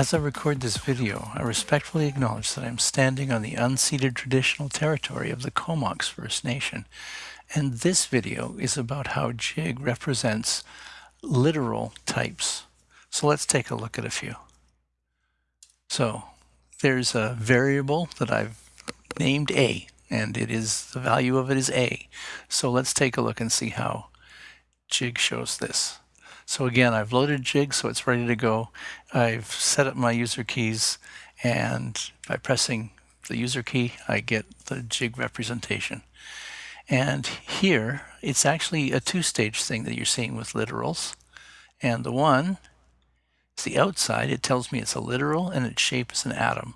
As I record this video, I respectfully acknowledge that I am standing on the unceded traditional territory of the Comox First Nation, and this video is about how JIG represents literal types. So let's take a look at a few. So there's a variable that I've named A, and it is the value of it is A. So let's take a look and see how JIG shows this. So again, I've loaded Jig so it's ready to go. I've set up my user keys and by pressing the user key, I get the Jig representation. And here, it's actually a two-stage thing that you're seeing with literals. And the one is the outside. It tells me it's a literal and its shape is an atom.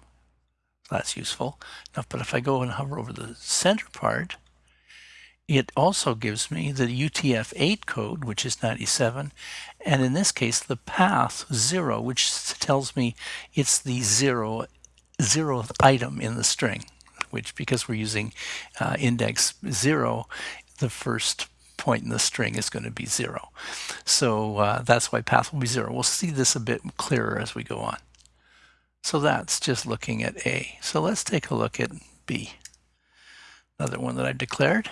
That's useful. Now, but if I go and hover over the center part, it also gives me the UTF-8 code, which is 97, and in this case the path 0, which tells me it's the zero, zeroth item in the string, which because we're using uh, index 0, the first point in the string is going to be 0. So uh, that's why path will be 0. We'll see this a bit clearer as we go on. So that's just looking at A. So let's take a look at B, another one that I've declared.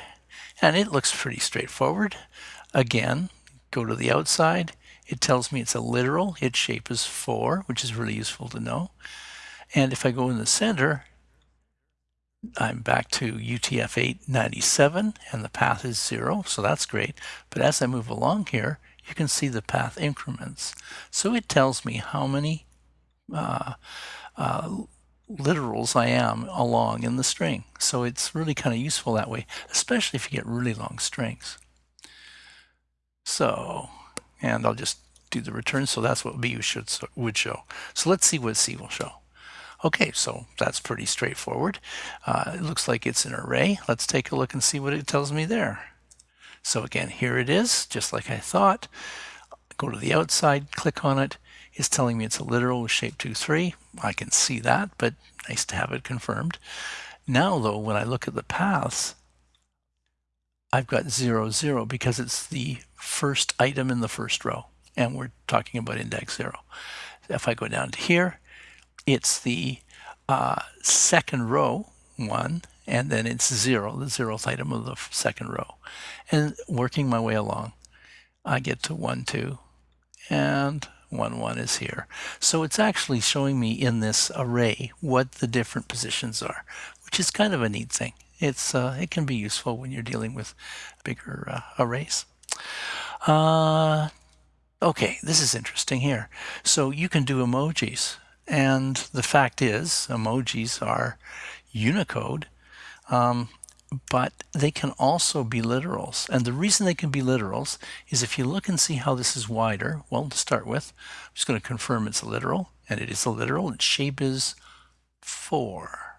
And it looks pretty straightforward. Again, go to the outside. It tells me it's a literal. Its shape is 4, which is really useful to know. And if I go in the center, I'm back to UTF 897 and the path is 0, so that's great. But as I move along here, you can see the path increments. So it tells me how many uh, uh, literals I am along in the string. So it's really kind of useful that way, especially if you get really long strings. So, and I'll just do the return. So that's what B should would show. So let's see what C will show. Okay, so that's pretty straightforward. Uh, it looks like it's an array. Let's take a look and see what it tells me there. So again, here it is, just like I thought. Go to the outside, click on it, is telling me it's a literal with shape 2, 3. I can see that, but nice to have it confirmed. Now, though, when I look at the paths, I've got 0, 0 because it's the first item in the first row, and we're talking about index 0. If I go down to here, it's the uh, second row, 1, and then it's 0, the zeroth item of the second row. And working my way along, I get to 1, 2, and 1, 1 is here. So it's actually showing me in this array what the different positions are, which is kind of a neat thing. It's uh, It can be useful when you're dealing with bigger uh, arrays. Uh, okay, this is interesting here. So you can do emojis. And the fact is, emojis are Unicode. Um, but they can also be literals. And the reason they can be literals is if you look and see how this is wider, well, to start with, I'm just going to confirm it's a literal, and it is a literal. Its shape is 4.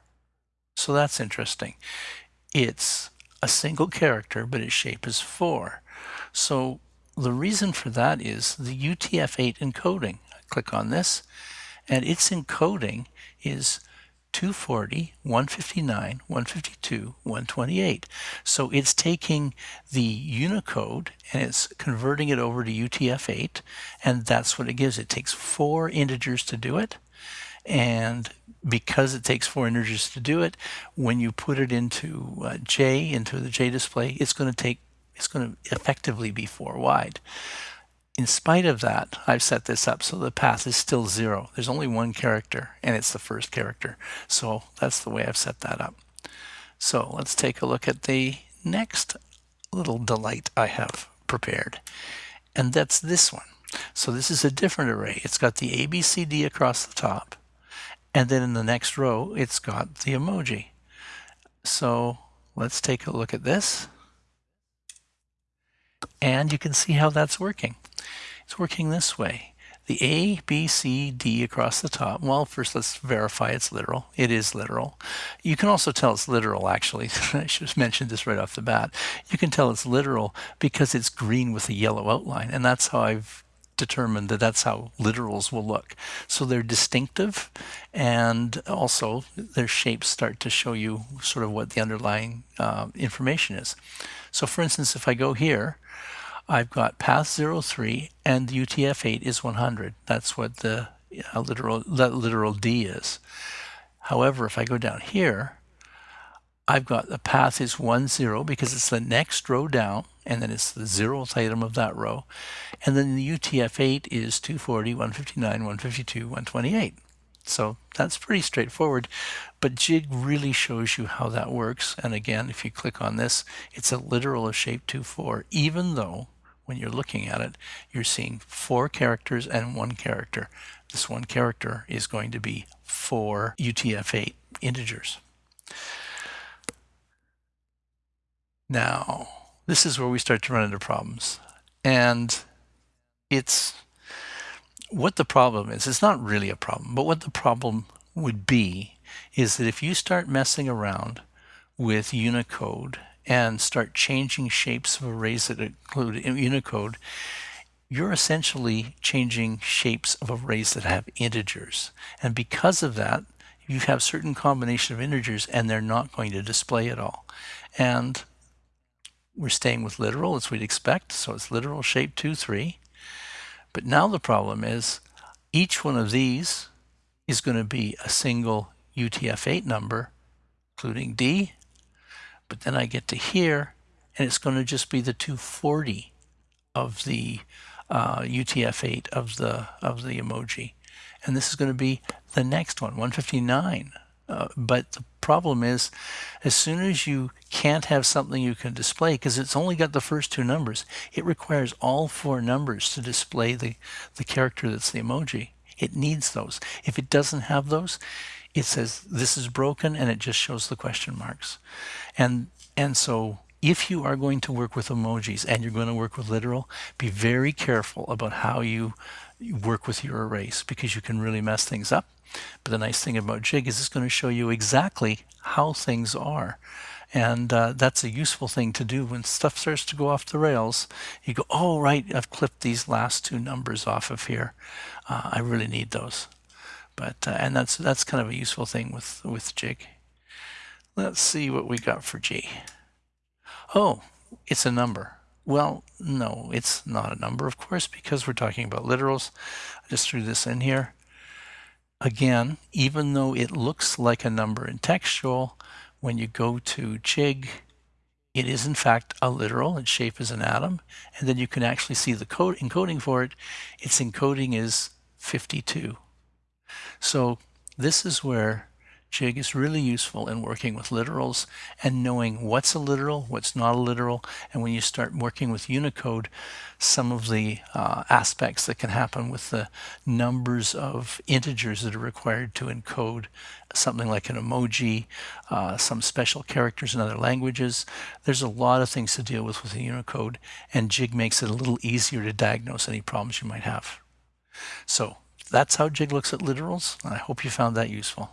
So that's interesting. It's a single character, but its shape is 4. So the reason for that is the UTF-8 encoding. I click on this, and its encoding is 240, 159, 152, 128. So it's taking the Unicode and it's converting it over to UTF-8 and that's what it gives. It takes four integers to do it and because it takes four integers to do it, when you put it into uh, J, into the J display, it's going to take, it's going to effectively be four wide in spite of that, I've set this up so the path is still zero. There's only one character and it's the first character. So that's the way I've set that up. So let's take a look at the next little delight I have prepared. And that's this one. So this is a different array. It's got the ABCD across the top. And then in the next row, it's got the emoji. So let's take a look at this. And you can see how that's working. It's working this way. The A, B, C, D across the top. Well, first let's verify it's literal. It is literal. You can also tell it's literal, actually. I should have mentioned this right off the bat. You can tell it's literal because it's green with a yellow outline. And that's how I've determined that that's how literals will look. So they're distinctive and also their shapes start to show you sort of what the underlying uh, information is. So for instance, if I go here, I've got path 03 and the UTF-8 is 100. That's what the a literal that literal D is. However, if I go down here, I've got the path is 1, 0 because it's the next row down and then it's the zeroth item of that row. And then the UTF-8 is 240, 159, 152, 128. So that's pretty straightforward, but Jig really shows you how that works. And again, if you click on this, it's a literal of shape 2-4, even though when you're looking at it, you're seeing four characters and one character. This one character is going to be four UTF-8 integers. Now, this is where we start to run into problems. And it's what the problem is. It's not really a problem, but what the problem would be is that if you start messing around with Unicode and start changing shapes of arrays that include Unicode, you're essentially changing shapes of arrays that have integers. And because of that, you have certain combination of integers and they're not going to display at all. And we're staying with literal as we'd expect. So it's literal shape 2, 3. But now the problem is each one of these is going to be a single UTF-8 number, including D. But then I get to here, and it's going to just be the 240 of the uh, UTF-8 of the of the emoji. And this is going to be the next one, 159 uh, but the problem is, as soon as you can't have something you can display, because it's only got the first two numbers, it requires all four numbers to display the, the character that's the emoji. It needs those. If it doesn't have those, it says this is broken and it just shows the question marks. And, and so if you are going to work with emojis and you're going to work with literal, be very careful about how you work with your arrays because you can really mess things up. But the nice thing about Jig is it's going to show you exactly how things are. And uh, that's a useful thing to do when stuff starts to go off the rails. You go, oh, right, I've clipped these last two numbers off of here. Uh, I really need those. But uh, and that's that's kind of a useful thing with with Jig. Let's see what we got for G. Oh, it's a number. Well, no, it's not a number, of course, because we're talking about literals. I just threw this in here. Again, even though it looks like a number in textual, when you go to Jig, it is in fact a literal. Its shape is an atom. And then you can actually see the code encoding for it. Its encoding is 52. So this is where Jig is really useful in working with literals and knowing what's a literal, what's not a literal, and when you start working with Unicode, some of the uh, aspects that can happen with the numbers of integers that are required to encode something like an emoji, uh, some special characters in other languages. There's a lot of things to deal with with Unicode, and Jig makes it a little easier to diagnose any problems you might have. So that's how Jig looks at literals, and I hope you found that useful.